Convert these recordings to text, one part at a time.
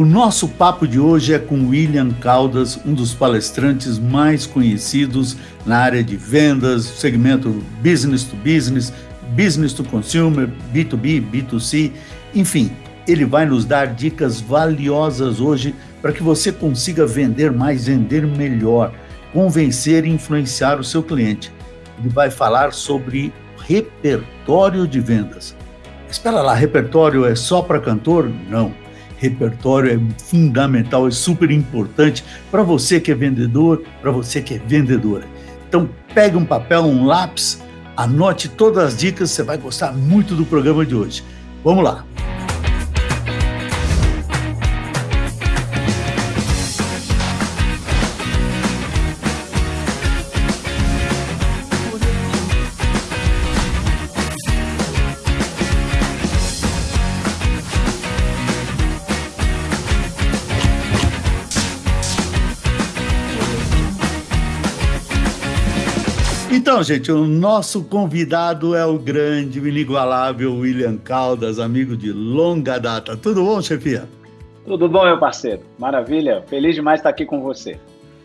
O nosso papo de hoje é com William Caldas, um dos palestrantes mais conhecidos na área de vendas, segmento business to business, business to consumer, B2B, B2C, enfim, ele vai nos dar dicas valiosas hoje para que você consiga vender mais, vender melhor, convencer e influenciar o seu cliente. Ele vai falar sobre repertório de vendas. Espera lá, repertório é só para cantor? Não repertório é fundamental, é super importante para você que é vendedor, para você que é vendedora. Então, pegue um papel, um lápis, anote todas as dicas, você vai gostar muito do programa de hoje. Vamos lá! Então, gente, o nosso convidado é o grande, o inigualável William Caldas, amigo de longa data. Tudo bom, chefia? Tudo bom, meu parceiro. Maravilha. Feliz demais estar aqui com você.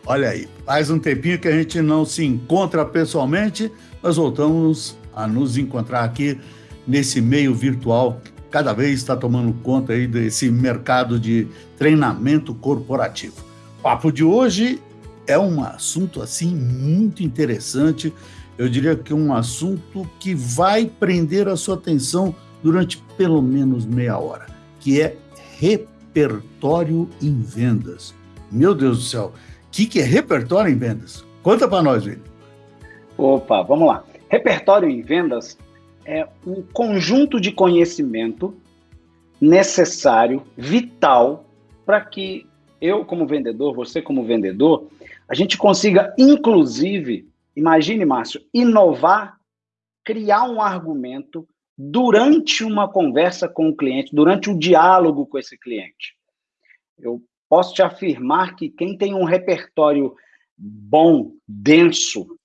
Olha aí, faz um tempinho que a gente não se encontra pessoalmente, nós voltamos a nos encontrar aqui nesse meio virtual, cada vez está tomando conta aí desse mercado de treinamento corporativo. O papo de hoje é um assunto assim muito interessante. Eu diria que é um assunto que vai prender a sua atenção durante pelo menos meia hora, que é repertório em vendas. Meu Deus do céu, o que, que é repertório em vendas? Conta para nós, William. Opa, vamos lá. Repertório em vendas é um conjunto de conhecimento necessário, vital, para que eu, como vendedor, você, como vendedor, a gente consiga, inclusive, imagine, Márcio, inovar, criar um argumento durante uma conversa com o cliente, durante o diálogo com esse cliente. Eu posso te afirmar que quem tem um repertório bom, denso,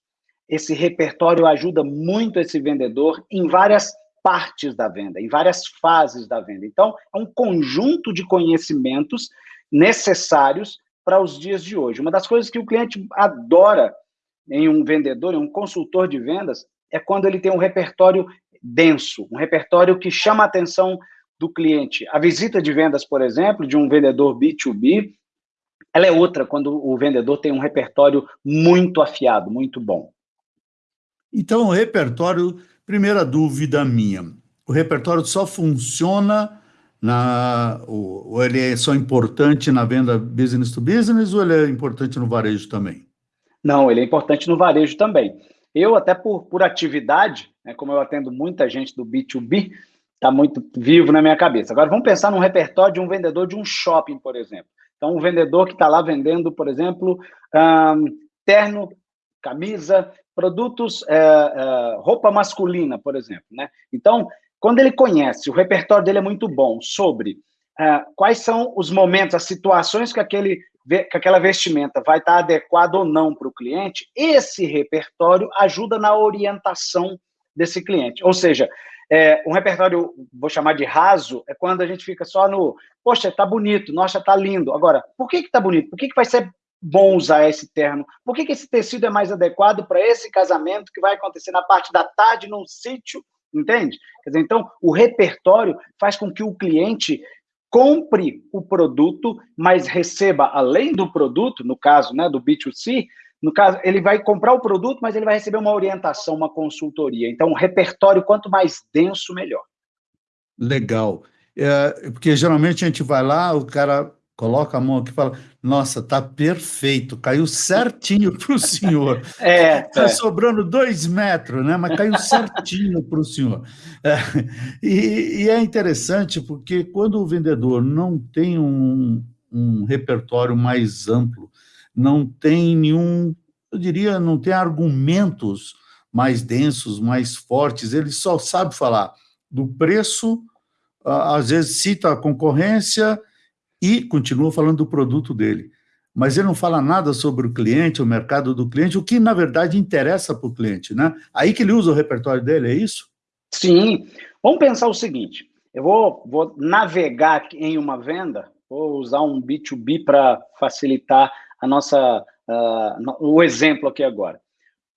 esse repertório ajuda muito esse vendedor em várias partes da venda, em várias fases da venda. Então, é um conjunto de conhecimentos necessários para os dias de hoje. Uma das coisas que o cliente adora em um vendedor, em um consultor de vendas, é quando ele tem um repertório denso, um repertório que chama a atenção do cliente. A visita de vendas, por exemplo, de um vendedor B2B, ela é outra quando o vendedor tem um repertório muito afiado, muito bom. Então, o repertório, primeira dúvida minha, o repertório só funciona na, ou, ou, ele é só importante na venda business to business ou ele é importante no varejo também? Não, ele é importante no varejo também. Eu, até por, por atividade, né, como eu atendo muita gente do B2B, está muito vivo na minha cabeça. Agora, vamos pensar num repertório de um vendedor de um shopping, por exemplo. Então, um vendedor que está lá vendendo, por exemplo, um, terno, camisa, produtos, é, é, roupa masculina, por exemplo. Né? Então, quando ele conhece, o repertório dele é muito bom sobre uh, quais são os momentos, as situações que, aquele, que aquela vestimenta vai estar adequada ou não para o cliente, esse repertório ajuda na orientação desse cliente. Ou seja, é, um repertório, vou chamar de raso, é quando a gente fica só no, poxa, tá bonito, nossa, tá lindo. Agora, por que que tá bonito? Por que que vai ser bom usar esse terno? Por que que esse tecido é mais adequado para esse casamento que vai acontecer na parte da tarde num sítio Entende? Quer dizer, então, o repertório faz com que o cliente compre o produto, mas receba, além do produto, no caso né, do B2C, no caso, ele vai comprar o produto, mas ele vai receber uma orientação, uma consultoria. Então, o repertório, quanto mais denso, melhor. Legal. É, porque geralmente a gente vai lá, o cara coloca a mão aqui e fala, nossa, tá perfeito, caiu certinho para o senhor. É, Está é. sobrando dois metros, né? Mas caiu certinho para o senhor. É, e, e, é interessante porque quando o vendedor não tem um, um repertório mais amplo, não tem nenhum, eu diria, não tem argumentos mais densos, mais fortes, ele só sabe falar do preço, às vezes cita a concorrência, e continua falando do produto dele. Mas ele não fala nada sobre o cliente, o mercado do cliente, o que, na verdade, interessa para o cliente, né? Aí que ele usa o repertório dele, é isso? Sim. Vamos pensar o seguinte, eu vou, vou navegar em uma venda, vou usar um B2B para facilitar a nossa, uh, o exemplo aqui agora.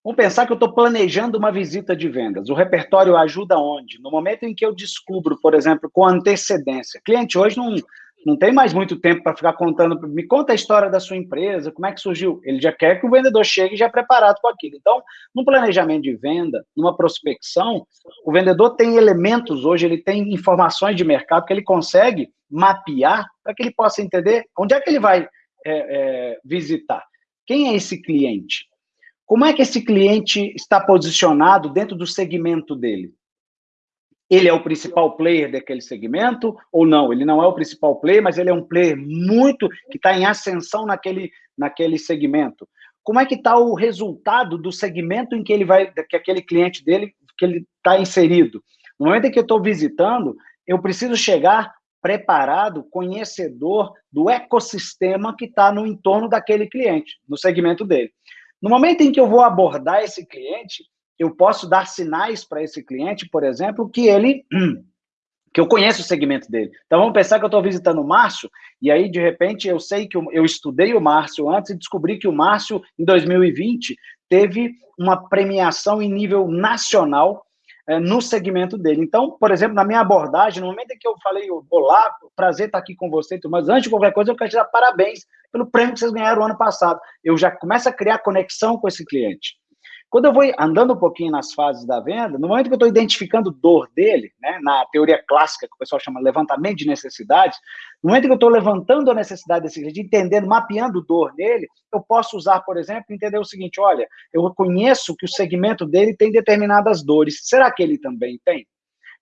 Vamos pensar que eu estou planejando uma visita de vendas. O repertório ajuda onde? No momento em que eu descubro, por exemplo, com antecedência. Cliente hoje não, não tem mais muito tempo para ficar contando. Me conta a história da sua empresa, como é que surgiu. Ele já quer que o vendedor chegue já preparado com aquilo. Então, no planejamento de venda, numa prospecção, o vendedor tem elementos hoje, ele tem informações de mercado que ele consegue mapear para que ele possa entender onde é que ele vai é, é, visitar. Quem é esse cliente? Como é que esse cliente está posicionado dentro do segmento dele? Ele é o principal player daquele segmento ou não? Ele não é o principal player, mas ele é um player muito que está em ascensão naquele, naquele segmento. Como é que está o resultado do segmento em que ele vai, que aquele cliente dele, que ele está inserido? No momento em que eu estou visitando, eu preciso chegar preparado, conhecedor do ecossistema que está no entorno daquele cliente, no segmento dele. No momento em que eu vou abordar esse cliente, eu posso dar sinais para esse cliente, por exemplo, que ele que eu conheço o segmento dele. Então vamos pensar que eu estou visitando o Márcio, e aí, de repente, eu sei que eu, eu estudei o Márcio antes e descobri que o Márcio, em 2020, teve uma premiação em nível nacional é, no segmento dele. Então, por exemplo, na minha abordagem, no momento em que eu falei, olá, prazer estar aqui com você, mas antes de qualquer coisa, eu quero te dar parabéns pelo prêmio que vocês ganharam ano passado. Eu já começo a criar conexão com esse cliente. Quando eu vou andando um pouquinho nas fases da venda, no momento que eu estou identificando dor dele, né, na teoria clássica que o pessoal chama levantamento de necessidades, no momento que eu estou levantando a necessidade desse cliente, entendendo, mapeando dor nele, eu posso usar, por exemplo, entender o seguinte: olha, eu reconheço que o segmento dele tem determinadas dores. Será que ele também tem?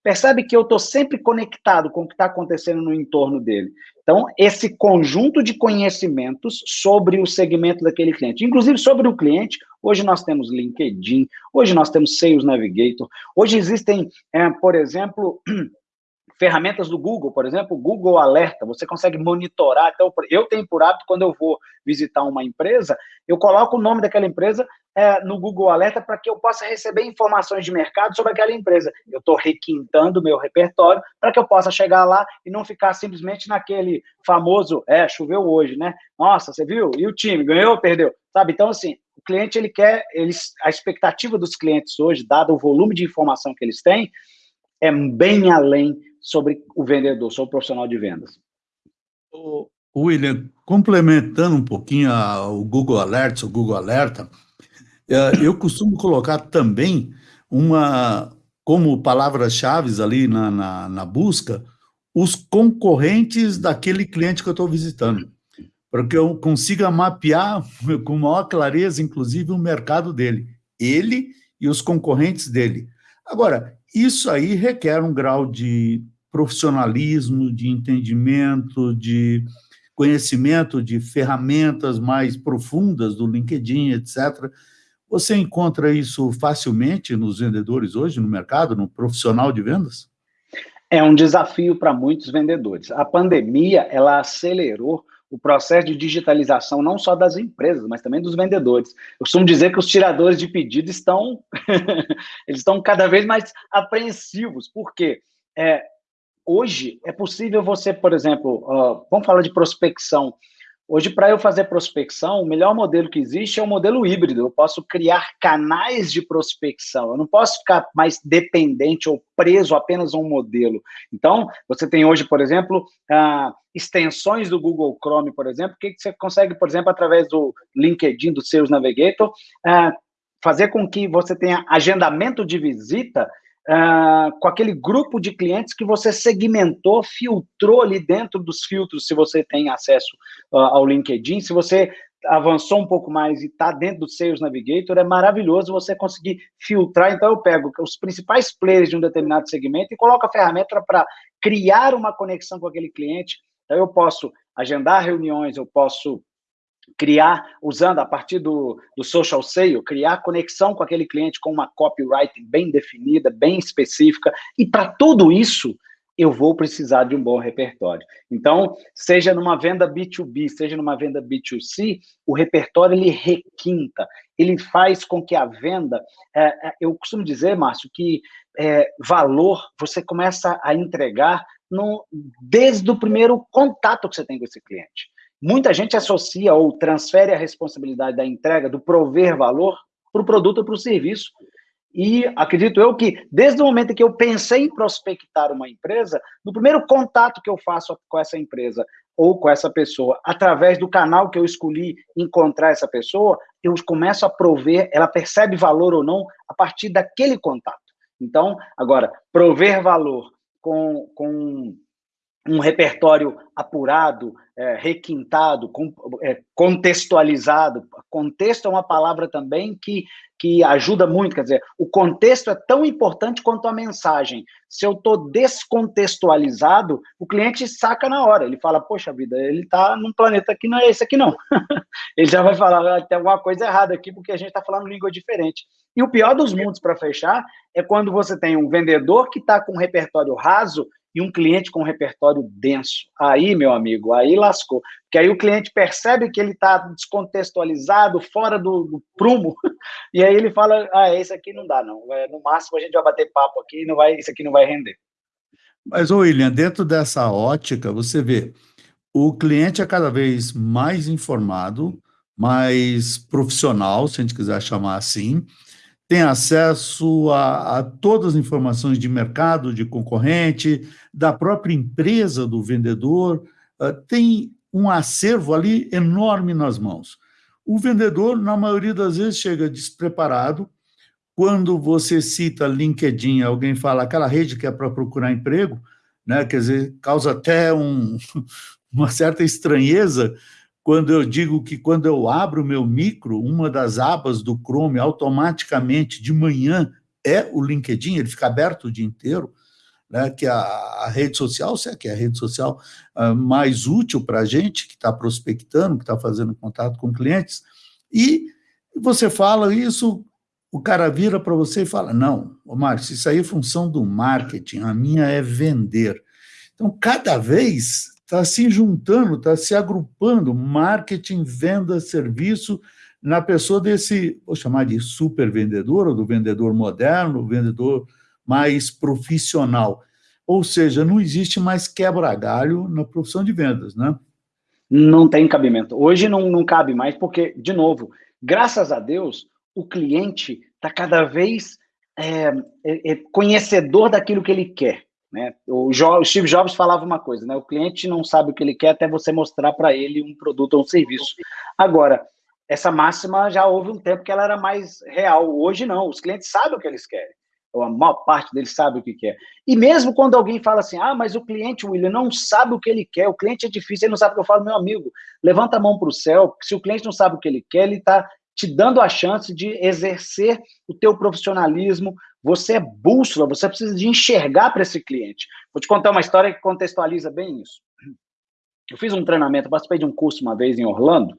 Percebe que eu estou sempre conectado com o que está acontecendo no entorno dele. Então, esse conjunto de conhecimentos sobre o segmento daquele cliente, inclusive sobre o cliente, hoje nós temos LinkedIn, hoje nós temos Sales Navigator, hoje existem, é, por exemplo, ferramentas do Google, por exemplo, o Google Alerta, você consegue monitorar. Então, eu tenho por hábito, quando eu vou visitar uma empresa, eu coloco o nome daquela empresa é, no Google Alerta para que eu possa receber informações de mercado sobre aquela empresa. Eu estou requintando o meu repertório para que eu possa chegar lá e não ficar simplesmente naquele famoso, é, choveu hoje, né? Nossa, você viu? E o time, ganhou ou perdeu? Sabe? Então, assim, o cliente, ele quer, eles, a expectativa dos clientes hoje, dado o volume de informação que eles têm, é bem além sobre o vendedor, sobre o profissional de vendas. William, complementando um pouquinho o Google Alerts, o Google Alerta, é, eu costumo colocar também uma, como palavras-chave ali na, na, na, busca, os concorrentes daquele cliente que eu estou visitando, para que eu consiga mapear com maior clareza, inclusive, o mercado dele, ele e os concorrentes dele. Agora, isso aí requer um grau de profissionalismo, de entendimento, de conhecimento de ferramentas mais profundas do LinkedIn, etc. Você encontra isso facilmente nos vendedores hoje, no mercado, no profissional de vendas? É um desafio para muitos vendedores. A pandemia, ela acelerou o processo de digitalização não só das empresas, mas também dos vendedores. Eu costumo dizer que os tiradores de pedido estão, eles estão cada vez mais apreensivos, porque é, hoje é possível você, por exemplo, uh, vamos falar de prospecção. Hoje, para eu fazer prospecção, o melhor modelo que existe é o modelo híbrido. Eu posso criar canais de prospecção. Eu não posso ficar mais dependente ou preso apenas a um modelo. Então, você tem hoje, por exemplo, uh, extensões do Google Chrome, por exemplo, que você consegue, por exemplo, através do LinkedIn, do Sales Navigator, uh, fazer com que você tenha agendamento de visita uh, com aquele grupo de clientes que você segmentou, filtrou ali dentro dos filtros, se você tem acesso uh, ao LinkedIn, se você avançou um pouco mais e está dentro do Sales Navigator, é maravilhoso você conseguir filtrar. Então, eu pego os principais players de um determinado segmento e coloco a ferramenta para criar uma conexão com aquele cliente. Então, eu posso agendar reuniões, eu posso criar, usando a partir do, do social sale, criar conexão com aquele cliente com uma copyright bem definida, bem específica, e para tudo isso, eu vou precisar de um bom repertório. Então, seja numa venda B2B, seja numa venda B2C, o repertório ele requinta, ele faz com que a venda, é, é eu costumo dizer, Márcio, que é, valor você começa a entregar no, desde o primeiro contato que você tem com esse cliente. Muita gente associa ou transfere a responsabilidade da entrega, do prover valor, para o produto ou para o serviço. E acredito eu que, desde o momento que eu pensei em prospectar uma empresa, no primeiro contato que eu faço com essa empresa ou com essa pessoa, através do canal que eu escolhi encontrar essa pessoa, eu começo a prover, ela percebe valor ou não a partir daquele contato. Então, agora, prover valor com, com um repertório apurado, é, requintado, com, é, contextualizado. Contexto é uma palavra também que, que ajuda muito, quer dizer, o contexto é tão importante quanto a mensagem. Se eu estou descontextualizado, o cliente saca na hora, ele fala, poxa vida, ele está num planeta que não é esse aqui não. ele já vai falar, ah, tem alguma coisa errada aqui, porque a gente está falando língua diferente. E o pior dos mundos, para fechar, é quando você tem um vendedor que está com um repertório raso e um cliente com um repertório denso. Aí, meu amigo, aí lascou. Porque aí o cliente percebe que ele está descontextualizado, fora do, do, prumo, e aí ele fala, ah, esse aqui não dá, não. É, no máximo a gente vai bater papo aqui, não vai, isso aqui não vai render. Mas, William, dentro dessa ótica, você vê, o cliente é cada vez mais informado, mais profissional, se a gente quiser chamar assim, tem acesso a, a, todas as informações de mercado, de concorrente, da própria empresa do vendedor, uh, tem um acervo ali enorme nas mãos. O vendedor, na maioria das vezes, chega despreparado. Quando você cita LinkedIn, alguém fala aquela rede que é para procurar emprego, né? quer dizer, causa até um, uma certa estranheza, quando eu digo que quando eu abro o meu micro, uma das abas do Chrome automaticamente de manhã é o LinkedIn, ele fica aberto o dia inteiro, né, que a, a rede social, se é que é a rede social uh, mais útil para a gente, que está prospectando, que está fazendo contato com clientes, e você fala isso, o cara vira para você e fala, não, Márcio, isso aí é função do marketing, a minha é vender. Então, cada vez está se juntando, está se agrupando marketing, venda, serviço na pessoa desse, vou chamar de super vendedor, ou do vendedor moderno, vendedor mais profissional. Ou seja, não existe mais quebra-galho na profissão de vendas, né? Não tem cabimento. Hoje não, não cabe mais, porque, de novo, graças a Deus, o cliente está cada vez é, é, é conhecedor daquilo que ele quer. Né? O, o, Steve Jobs falava uma coisa, né? o cliente não sabe o que ele quer até você mostrar para ele um produto ou um serviço. Agora, essa máxima já houve um tempo que ela era mais real, hoje não, os clientes sabem o que eles querem, ou a maior parte deles sabe o que quer. E mesmo quando alguém fala assim, ah, mas o cliente, William, não sabe o que ele quer, o cliente é difícil, ele não sabe o que eu falo, meu amigo, levanta a mão para o céu, se o cliente não sabe o que ele quer, ele está te dando a chance de exercer o teu profissionalismo, você é bússola, você precisa de enxergar para esse cliente. Vou te contar uma história que contextualiza bem isso. Eu fiz um treinamento, participei de um curso uma vez em Orlando,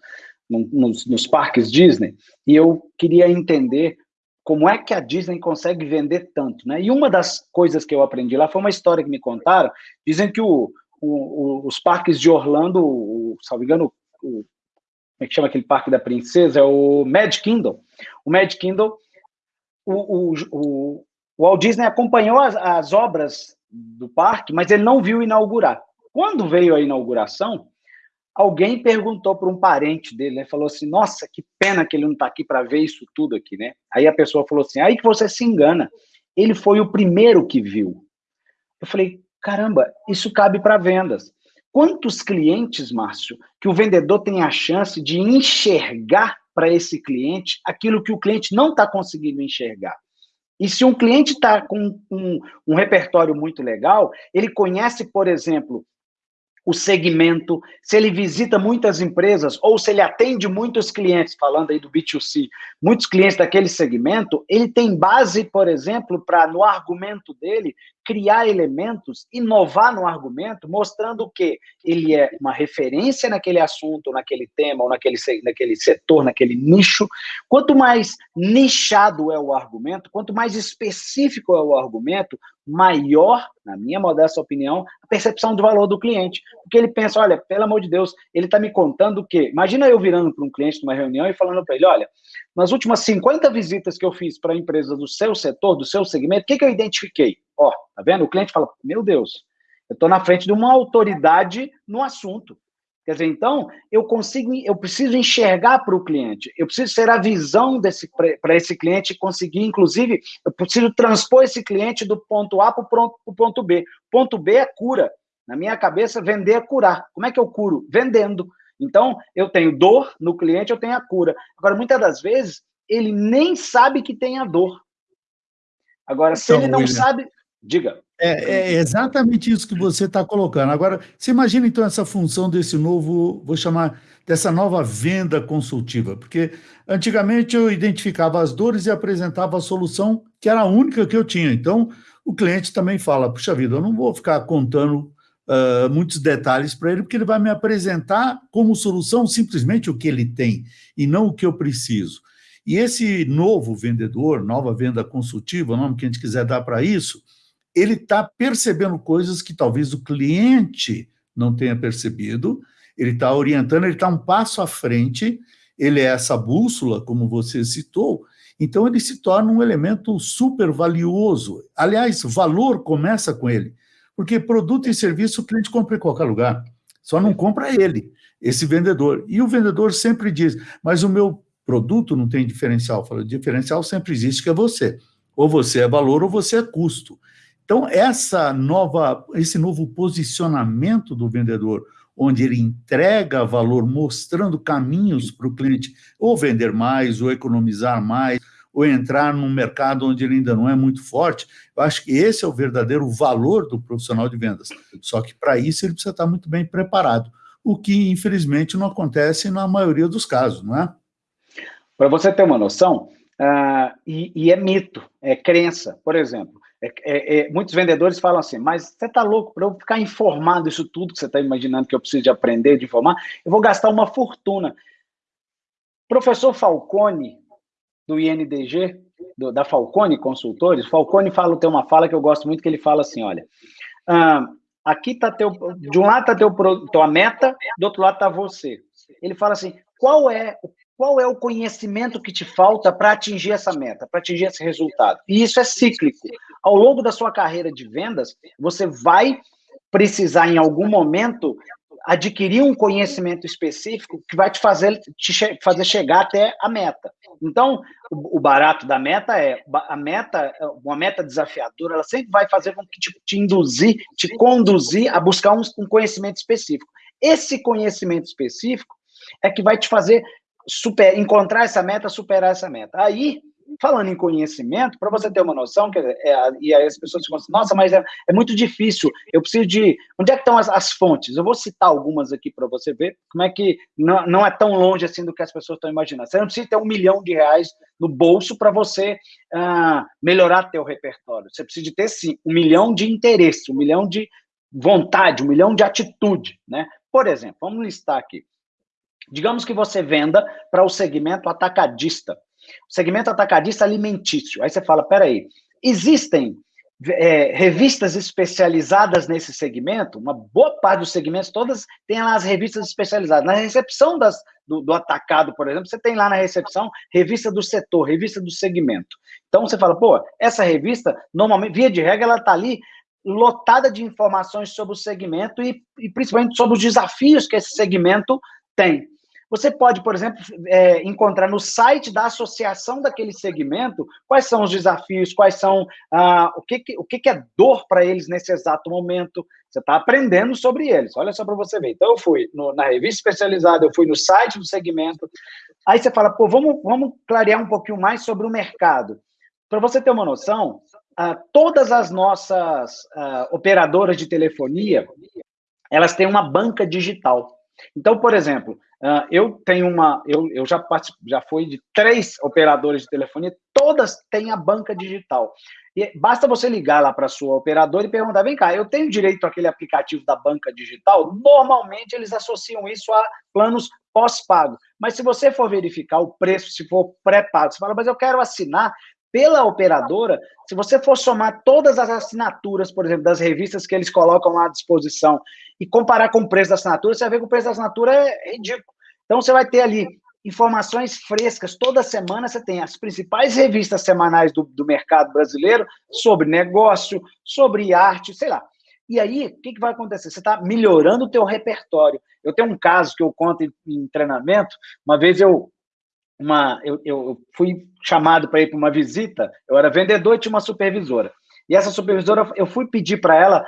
nos, nos parques Disney, e eu queria entender como é que a Disney consegue vender tanto, né? E uma das coisas que eu aprendi lá foi uma história que me contaram, dizem que o, o, os parques de Orlando, o, salvo engano, o, como é que chama aquele parque da princesa? É o Mad Kingdom. O Mad Kingdom o, o, o, Walt Disney acompanhou as, as obras do parque, mas ele não viu inaugurar. Quando veio a inauguração, alguém perguntou para um parente dele, né? Falou assim: Nossa, que pena que ele não está aqui para ver isso tudo aqui, né? Aí a pessoa falou assim: Aí que você se engana. Ele foi o primeiro que viu. Eu falei: Caramba, isso cabe para vendas. Quantos clientes, Márcio, que o vendedor tem a chance de enxergar para esse cliente aquilo que o cliente não está conseguindo enxergar. E se um cliente está com um, um, repertório muito legal, ele conhece, por exemplo, o segmento, se ele visita muitas empresas ou se ele atende muitos clientes, falando aí do B2C, muitos clientes daquele segmento, ele tem base, por exemplo, para no argumento dele criar elementos, inovar no argumento, mostrando que ele é uma referência naquele assunto, naquele tema, ou naquele, naquele setor, naquele nicho. Quanto mais nichado é o argumento, quanto mais específico é o argumento, maior, na minha modesta opinião, a percepção do valor do cliente. Porque ele pensa, olha, pelo amor de Deus, ele está me contando o quê? Imagina eu virando para um cliente numa reunião e falando para ele, olha, nas últimas 50 visitas que eu fiz para empresas do seu setor, do seu segmento, o que, que eu identifiquei? Ó, tá vendo? O cliente fala, meu Deus, Eu estou na frente de uma autoridade no assunto. Quer dizer, então, eu consigo, eu preciso enxergar para o cliente, eu preciso ser a visão desse para esse cliente conseguir, inclusive, eu preciso transpor esse cliente do ponto A para o ponto B. Ponto B é cura. Na minha cabeça, vender é curar. Como é que eu curo? Vendendo. Então, eu tenho dor no cliente, eu tenho a cura. Agora, muitas das vezes, ele nem sabe que tem a dor. Agora, se então, ele não William, sabe. Diga. É, é, exatamente isso que você está colocando. Agora, você imagina então essa função desse novo, vou chamar dessa nova venda consultiva, porque antigamente eu identificava as dores e apresentava a solução que era a única que eu tinha. Então, o cliente também fala: puxa vida, eu não vou ficar contando uh, muitos detalhes para ele, porque ele vai me apresentar como solução simplesmente o que ele tem e não o que eu preciso. E esse novo vendedor, nova venda consultiva, o nome que a gente quiser dar para isso, ele está percebendo coisas que talvez o cliente não tenha percebido, ele está orientando, ele está um passo à frente, ele é essa bússola, como você citou, então ele se torna um elemento super valioso. Aliás, valor começa com ele, porque produto e serviço o cliente compra em qualquer lugar, só não compra ele, esse vendedor. E o vendedor sempre diz, mas o meu produto não tem diferencial. Fala, diferencial sempre existe, que é você. Ou você é valor ou você é custo. Então, essa nova, esse novo posicionamento do vendedor, onde ele entrega valor, mostrando caminhos para o cliente, ou vender mais, ou economizar mais, ou entrar num mercado onde ele ainda não é muito forte, eu acho que esse é o verdadeiro valor do profissional de vendas. Só que para isso ele precisa estar muito bem preparado, o que infelizmente não acontece na maioria dos casos, não é? Para você ter uma noção, uh, e, e, é mito, é crença. Por exemplo, é, é, é, muitos vendedores falam assim, mas você está louco, para eu ficar informado isso tudo que você está imaginando que eu preciso de aprender, de informar, eu vou gastar uma fortuna. Professor Falcone, do INDG, do, da Falcone Consultores, Falcone fala, tem uma fala que eu gosto muito, que ele fala assim, olha, uh, aqui está teu, de um lado está teu, tua meta, do outro lado está você. Ele fala assim, qual é qual é o conhecimento que te falta para atingir essa meta, para atingir esse resultado. E isso é cíclico. Ao longo da sua carreira de vendas, você vai precisar, em algum momento, adquirir um conhecimento específico que vai te fazer, te che fazer chegar até a meta. Então, o, o, barato da meta é a meta, uma meta desafiadora, ela sempre vai fazer com que te, te induzir, te conduzir a buscar um, um conhecimento específico. Esse conhecimento específico é que vai te fazer super, encontrar essa meta, superar essa meta. Aí, falando em conhecimento, para você ter uma noção, que é, e aí as pessoas ficam assim, nossa, mas é, é, muito difícil, eu preciso de... Onde é que estão as, as fontes? Eu vou citar algumas aqui para você ver como é que não, não é tão longe assim do que as pessoas estão imaginando. Você não precisa ter um milhão de reais no bolso para você ah, melhorar teu repertório. Você precisa de ter, sim, um milhão de interesse, um milhão de vontade, um milhão de atitude, né? Por exemplo, vamos listar aqui. Digamos que você venda para o segmento atacadista, segmento atacadista alimentício. Aí você fala, peraí, existem é, revistas especializadas nesse segmento? Uma boa parte dos segmentos, todas têm lá as revistas especializadas. Na recepção das, do, do atacado, por exemplo, você tem lá na recepção revista do setor, revista do segmento. Então você fala, pô, essa revista, normalmente, via de regra, ela está ali lotada de informações sobre o segmento e, e principalmente sobre os desafios que esse segmento tem. Você pode, por exemplo, é, encontrar no site da associação daquele segmento quais são os desafios, quais são ah, o, que, que, o que, que é dor para eles nesse exato momento. Você está aprendendo sobre eles. Olha só para você ver. Então, eu fui no, na revista especializada, eu fui no site do segmento. Aí você fala, pô, vamos, vamos clarear um pouquinho mais sobre o mercado. Para você ter uma noção, ah, todas as nossas ah, operadoras de telefonia, elas têm uma banca digital. Então, por exemplo, Uh, eu tenho uma, eu, eu já já fui de três operadores de telefonia, todas têm a banca digital. E basta você ligar lá para sua operadora e perguntar: vem cá, eu tenho direito àquele aplicativo da banca digital? Normalmente eles associam isso a planos pós-pago. Mas se você for verificar o preço, se for pré-pago, você fala, mas eu quero assinar pela operadora, se você for somar todas as assinaturas, por exemplo, das revistas que eles colocam lá à disposição e comparar com o preço da assinatura, você vai ver que o preço da assinatura é ridículo. Então, você vai ter ali informações frescas. Toda semana você tem as principais revistas semanais do, do mercado brasileiro sobre negócio, sobre arte, sei lá. E aí, o que, que vai acontecer? Você está melhorando o teu repertório. Eu tenho um caso que eu conto em, em treinamento. Uma vez eu, uma, eu, eu fui chamado para ir para uma visita, eu era vendedor e tinha uma supervisora. E essa supervisora, eu fui pedir para ela,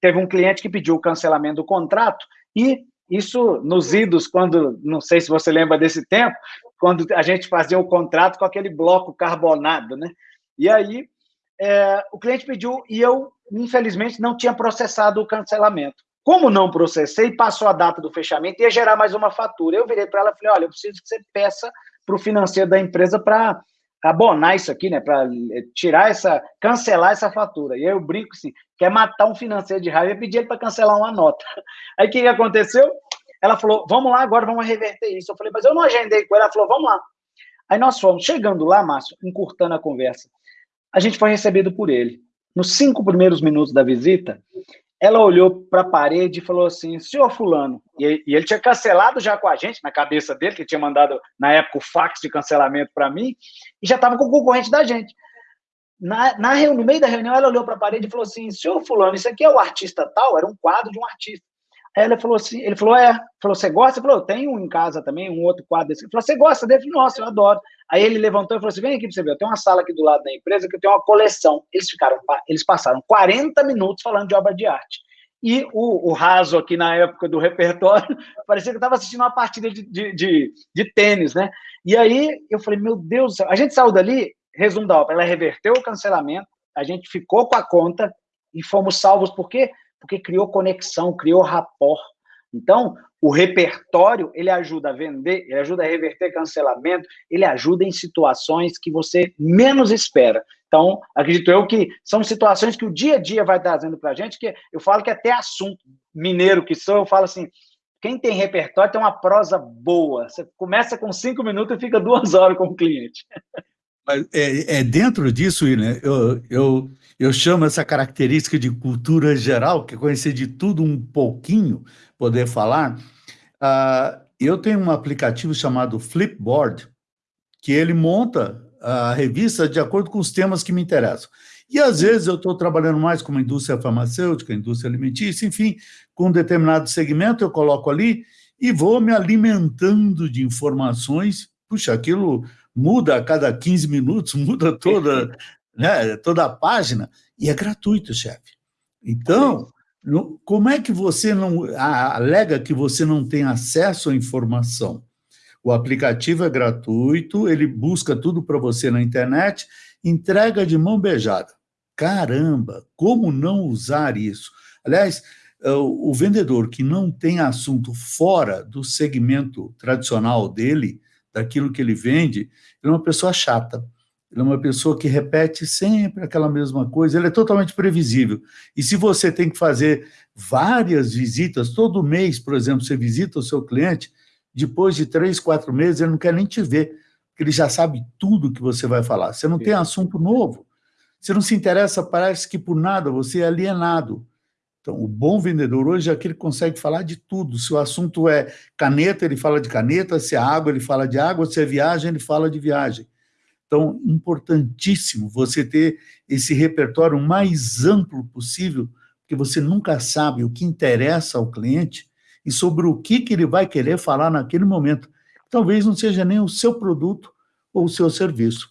teve um cliente que pediu o cancelamento do contrato, e isso nos idos, quando, não sei se você lembra desse tempo, quando a gente fazia o contrato com aquele bloco carbonado, né? E aí, é, o cliente pediu, e eu, infelizmente, não tinha processado o cancelamento. Como não processei, passou a data do fechamento, ia gerar mais uma fatura. Eu virei para ela e falei, olha, eu preciso que você peça para o financeiro da empresa para abonar isso aqui, né? Para eh, tirar essa, cancelar essa fatura. E aí eu brinco assim, quer matar um financeiro de raiva, eu pedi ele para cancelar uma nota. Aí o que aconteceu? Ela falou, vamos lá, agora vamos reverter isso. Eu falei, mas eu não agendei com ela. Ela falou, vamos lá. Aí nós fomos, chegando lá, Márcio, encurtando a conversa, a gente foi recebido por ele. Nos cinco primeiros minutos da visita, ela olhou para a parede e falou assim, senhor fulano, e, e, ele tinha cancelado já com a gente, na cabeça dele, que tinha mandado, na época, o fax de cancelamento para mim, e já estava com o concorrente da gente. Na, na, no meio da reunião, ela olhou para a parede e falou assim, senhor fulano, isso aqui é o artista tal? Era um quadro de um artista. Aí ele falou assim, ele falou, é, falou, você gosta? Ele falou, eu tenho um em casa também, um outro quadro desse. Ele falou, você gosta dele? Eu falei, nossa, eu adoro. Aí ele levantou e falou assim, vem aqui para você ver, eu tenho uma sala aqui do lado da empresa que eu tenho uma coleção. Eles ficaram, eles passaram 40 minutos falando de obra de arte. E o, o raso aqui na época do repertório, parecia que eu estava assistindo uma partida de, de, de, de, tênis, né? E aí eu falei, meu Deus do céu, a gente saiu dali, resumo da obra, ela reverteu o cancelamento, a gente ficou com a conta e fomos salvos, por quê? Porque criou conexão, criou rapport. Então, o repertório, ele ajuda a vender, ele ajuda a reverter cancelamento, ele ajuda em situações que você menos espera. Então, acredito eu que são situações que o dia a dia vai trazendo para a gente, que eu falo que até assunto mineiro que sou, eu falo assim, quem tem repertório tem uma prosa boa. Você começa com cinco minutos e fica duas horas com o cliente. Mas é, é dentro disso, né? Eu, eu, eu chamo essa característica de cultura geral, que é conhecer de tudo um pouquinho, poder falar. Uh, eu tenho um aplicativo chamado Flipboard, que ele monta a revista de acordo com os temas que me interessam. E às vezes eu estou trabalhando mais com uma indústria farmacêutica, indústria alimentícia, enfim, com um determinado segmento, eu coloco ali e vou me alimentando de informações. Puxa, aquilo muda a cada 15 minutos, muda toda, né, toda a página, e é gratuito, chefe. Então, como é que você não alega que você não tem acesso à informação? O aplicativo é gratuito, ele busca tudo para você na internet, entrega de mão beijada. Caramba, como não usar isso? Aliás, é, o vendedor que não tem assunto fora do segmento tradicional dele, daquilo que ele vende, ele é uma pessoa chata. Ele é uma pessoa que repete sempre aquela mesma coisa, ele é totalmente previsível. E se você tem que fazer várias visitas, todo mês, por exemplo, você visita o seu cliente, depois de três, quatro meses, ele não quer nem te ver, porque ele já sabe tudo que você vai falar. Você não tem assunto novo. Você não se interessa, parece que por nada, você é alienado. Então, o bom vendedor hoje é aquele que consegue falar de tudo. Se o assunto é caneta, ele fala de caneta, se é água, ele fala de água, se é viagem, ele fala de viagem. Então, importantíssimo você ter esse repertório mais amplo possível, porque você nunca sabe o que interessa ao cliente e sobre o que, que ele vai querer falar naquele momento. Talvez não seja nem o seu produto ou o seu serviço.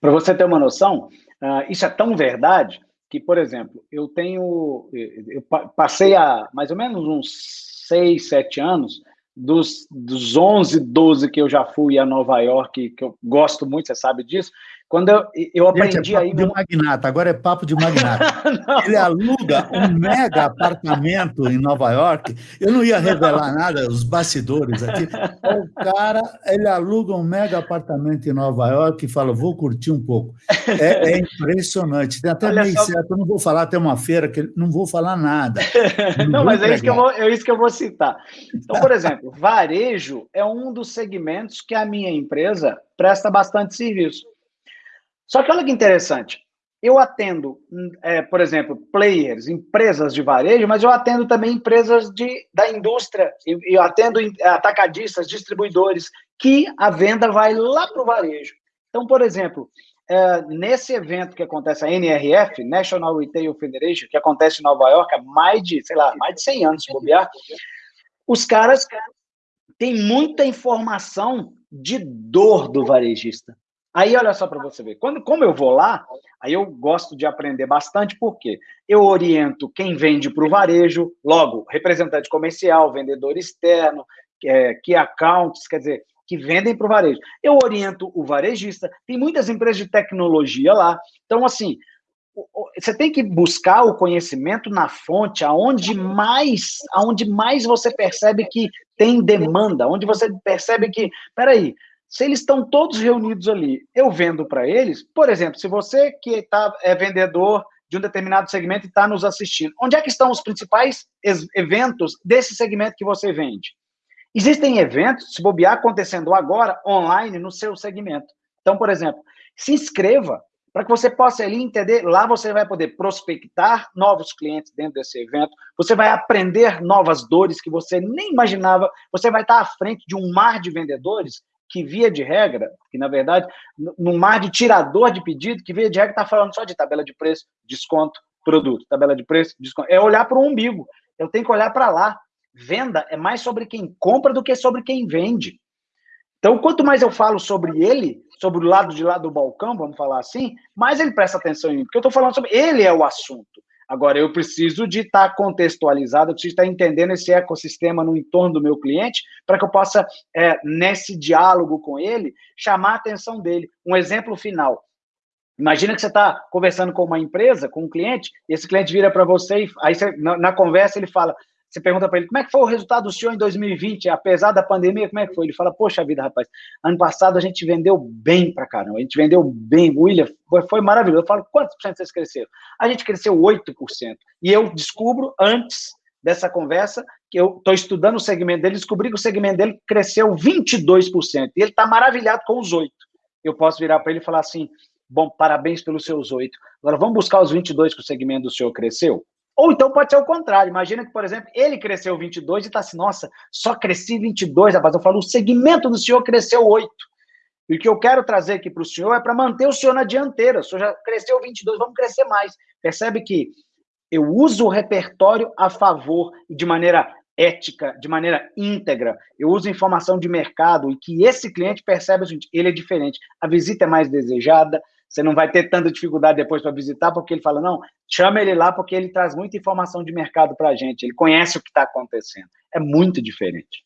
Para você ter uma noção, uh, isso é tão verdade que, por exemplo, eu tenho, eu passei há mais ou menos uns seis, sete anos, dos, dos 11, 12 que eu já fui a Nova York, que eu gosto muito, você sabe disso, quando eu, eu aprendi Gente, é papo aí... de magnata, agora é papo de magnata. Ele aluga um mega apartamento em Nova York, eu não ia revelar não. nada, os bastidores aqui, o cara, ele aluga um mega apartamento em Nova York e fala, vou curtir um pouco. É, é impressionante, tem até meio só... certo, eu não vou falar, tem uma feira que não vou falar nada. Não, não mas é isso, que eu vou, é isso que eu vou citar. Então, por exemplo, varejo é um dos segmentos que a minha empresa presta bastante serviço. Só que olha que interessante, eu atendo, é, por exemplo, players, empresas de varejo, mas eu atendo também empresas de, da indústria, eu atendo atacadistas, distribuidores, que a venda vai lá para o varejo. Então, por exemplo, é, nesse evento que acontece, a NRF, National Retail Federation, que acontece em Nova York há mais de, sei lá, mais de 100 anos, se bobear, os caras têm muita informação de dor do varejista. Aí, olha só para você ver, quando, como eu vou lá, aí eu gosto de aprender bastante, porque eu oriento quem vende para o varejo, logo, representante comercial, vendedor externo, é, key accounts, quer dizer, que vendem para o varejo. Eu oriento o varejista, tem muitas empresas de tecnologia lá. Então, assim, você tem que buscar o conhecimento na fonte, aonde mais, aonde mais você percebe que tem demanda, onde você percebe que, peraí, se eles estão todos reunidos ali, eu vendo para eles, por exemplo, se você que tá, é vendedor de um determinado segmento e está nos assistindo, onde é que estão os principais eventos desse segmento que você vende? Existem eventos, se bobear, acontecendo agora, online, no seu segmento. Então, por exemplo, se inscreva para que você possa ali entender. Lá você vai poder prospectar novos clientes dentro desse evento, você vai aprender novas dores que você nem imaginava, você vai estar à frente de um mar de vendedores que, via de regra, que na verdade, num mar de tirador de pedido, que via de regra está falando só de tabela de preço, desconto, produto, tabela de preço, desconto. É olhar para o umbigo. Eu tenho que olhar para lá. Venda é mais sobre quem compra do que sobre quem vende. Então, quanto mais eu falo sobre ele, sobre o lado de lá do balcão, vamos falar assim, mais ele presta atenção em mim, porque eu estou falando sobre ele é o assunto. Agora, eu preciso de estar tá contextualizado, eu preciso estar tá entendendo esse ecossistema no entorno do meu cliente, para que eu possa, é, nesse diálogo com ele, chamar a atenção dele. Um exemplo final. Imagina que você está conversando com uma empresa, com um cliente, e esse cliente vira para você, e aí você, na, na, conversa ele fala: você pergunta para ele, como é que foi o resultado do senhor em 2020, apesar da pandemia, como é que foi? Ele fala, poxa vida, rapaz, ano passado a gente vendeu bem para caramba, a gente vendeu bem, William, foi maravilhoso. Eu falo, quantos por cento vocês cresceram? A gente cresceu 8%. E eu descubro, antes dessa conversa, que eu estou estudando o segmento dele, descobri que o segmento dele cresceu 22%, e ele está maravilhado com os 8%. Eu posso virar para ele e falar assim, bom, parabéns pelos seus 8%. Agora, vamos buscar os 22% que o segmento do senhor cresceu? Ou então pode ser o contrário. Imagina que, por exemplo, ele cresceu 22 e está assim, nossa, só cresci 22, rapaz. Eu falo, o segmento do senhor cresceu 8. E o que eu quero trazer aqui para o senhor é para manter o senhor na dianteira. O senhor já cresceu 22, vamos crescer mais. Percebe que eu uso o repertório a favor de maneira ética, de maneira íntegra. Eu uso informação de mercado e que esse cliente percebe o seguinte, ele é diferente. A visita é mais desejada, você não vai ter tanta dificuldade depois para visitar, porque ele fala, não, chama ele lá porque ele traz muita informação de mercado para a gente, ele conhece o que está acontecendo. É muito diferente.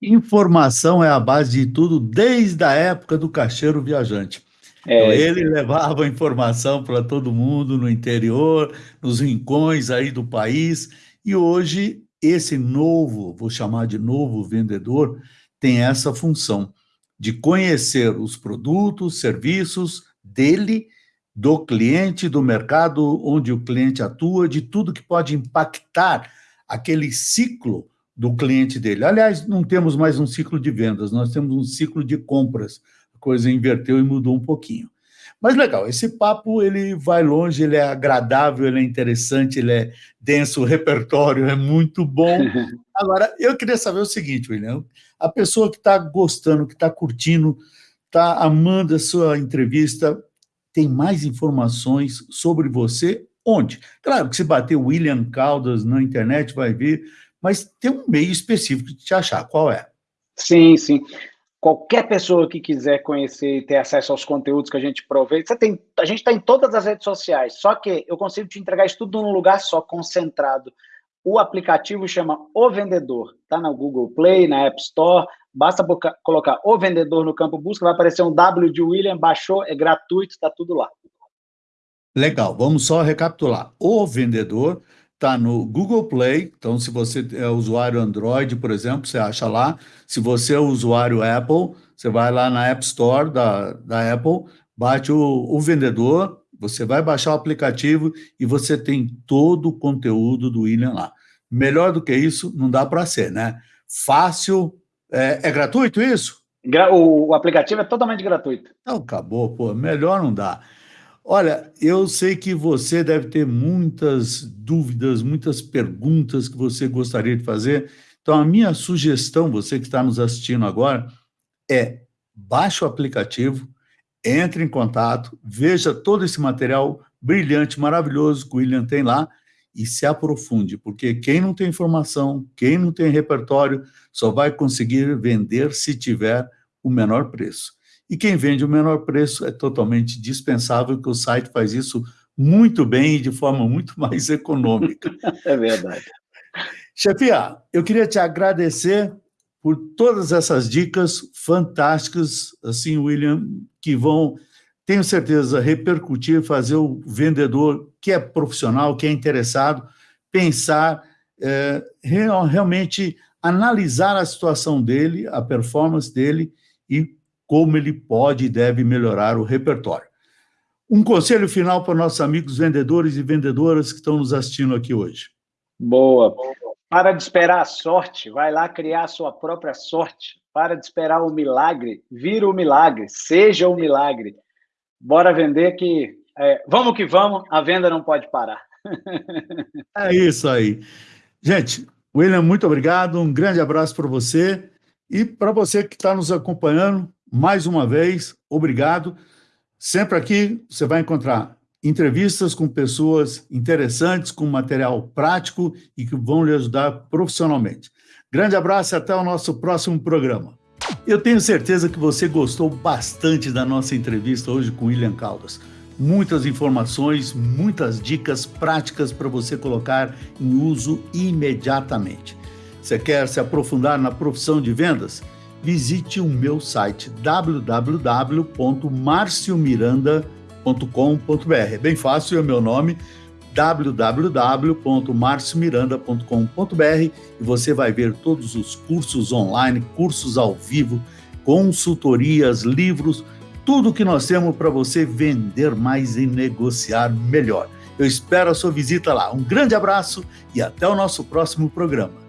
Informação é a base de tudo, desde a época do caixeiro viajante. É, então, ele levava informação para todo mundo no interior, nos rincões aí do país, e hoje esse novo, vou chamar de novo vendedor, tem essa função de conhecer os produtos, serviços, dele, do cliente, do mercado onde o cliente atua, de tudo que pode impactar aquele ciclo do cliente dele. Aliás, não temos mais um ciclo de vendas, nós temos um ciclo de compras. A coisa inverteu e mudou um pouquinho. Mas legal, esse papo ele vai longe, ele é agradável, ele é interessante, ele é denso, o repertório é muito bom. Agora, eu queria saber o seguinte, William, a pessoa que está gostando, que está curtindo, está amando a sua entrevista, tem mais informações sobre você onde? Claro que se bater William Caldas na internet vai ver, mas tem um meio específico de te achar. Qual é? Sim, sim. Qualquer pessoa que quiser conhecer e ter acesso aos conteúdos que a gente provê, você tem, a gente está em todas as redes sociais, só que eu consigo te entregar isso tudo num lugar só, concentrado. O aplicativo chama O Vendedor, está na Google Play, na App Store, Basta colocar o vendedor no campo busca, vai aparecer um W de William, baixou, é gratuito, está tudo lá. Legal, vamos só recapitular. O vendedor está no Google Play, então se você é usuário Android, por exemplo, você acha lá. Se você é usuário Apple, você vai lá na App Store da, da Apple, bate o, o vendedor, você vai baixar o aplicativo e você tem todo o conteúdo do William lá. Melhor do que isso, não dá para ser, né? Fácil, é, é gratuito isso? O, o, aplicativo é totalmente gratuito. Não, acabou, pô, melhor não dá. Olha, eu sei que você deve ter muitas dúvidas, muitas perguntas que você gostaria de fazer. Então, a minha sugestão, você que está nos assistindo agora, é baixe o aplicativo, entre em contato, veja todo esse material brilhante, maravilhoso que o William tem lá e se aprofunde, porque quem não tem informação, quem não tem repertório, só vai conseguir vender se tiver o menor preço. E quem vende o menor preço é totalmente dispensável, que o site faz isso muito bem e de forma muito mais econômica. é verdade. Chefia, eu queria te agradecer por todas essas dicas fantásticas, assim, William, que vão, tenho certeza, repercutir, fazer o vendedor que é profissional, que é interessado, pensar, é, realmente analisar a situação dele, a performance dele e como ele pode e deve melhorar o repertório. Um conselho final para nossos amigos vendedores e vendedoras que estão nos assistindo aqui hoje. Boa. Para de esperar a sorte, vai lá criar a sua própria sorte. Para de esperar o milagre, vira o milagre, seja o milagre. Bora vender que. É, vamos que vamos, a venda não pode parar. é isso aí. Gente, William, muito obrigado, um grande abraço para você e para você que está nos acompanhando mais uma vez, obrigado. Sempre aqui você vai encontrar entrevistas com pessoas interessantes, com material prático e que vão lhe ajudar profissionalmente. Grande abraço e até o nosso próximo programa. Eu tenho certeza que você gostou bastante da nossa entrevista hoje com William Caldas. Muitas informações, muitas dicas práticas para você colocar em uso imediatamente. Você quer se aprofundar na profissão de vendas? visite o meu site www.marciomiranda.com.br. É bem fácil, é o meu nome www.marciomiranda.com.br e você vai ver todos os cursos online, cursos ao vivo, consultorias, livros, tudo que nós temos para você vender mais e negociar melhor. Eu espero a sua visita lá. Um grande abraço e até o nosso próximo programa.